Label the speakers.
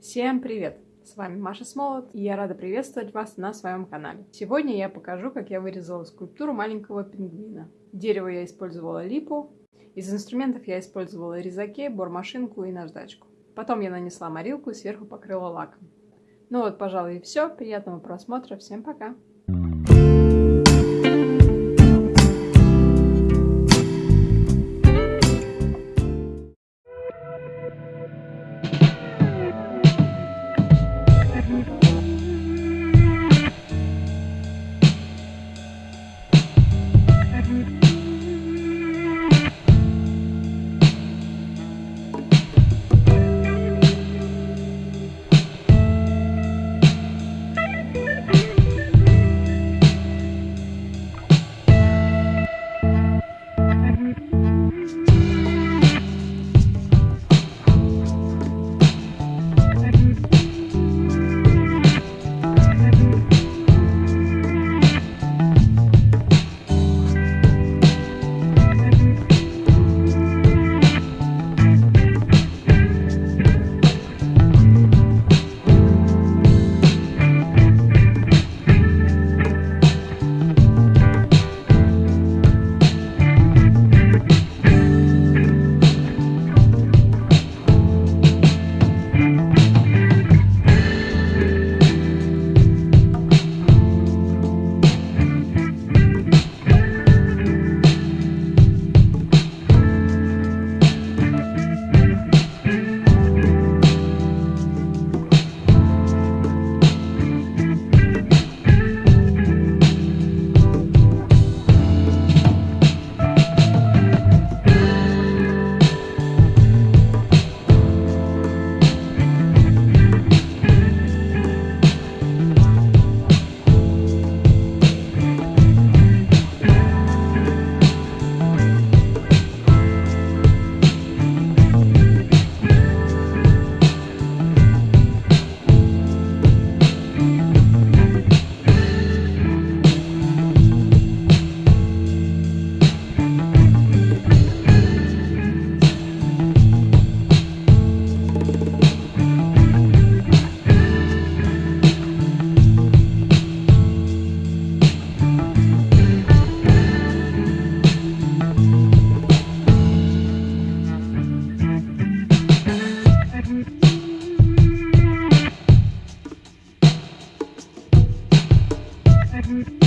Speaker 1: Всем привет! С вами Маша Смолот, и я рада приветствовать вас на своем канале. Сегодня я покажу, как я вырезала скульптуру маленького пингвина. Дерево я использовала липу, из инструментов я использовала резаке, бормашинку и наждачку. Потом я нанесла морилку и сверху покрыла лаком. Ну вот, пожалуй, и все. Приятного просмотра. Всем пока! Mm-hmm.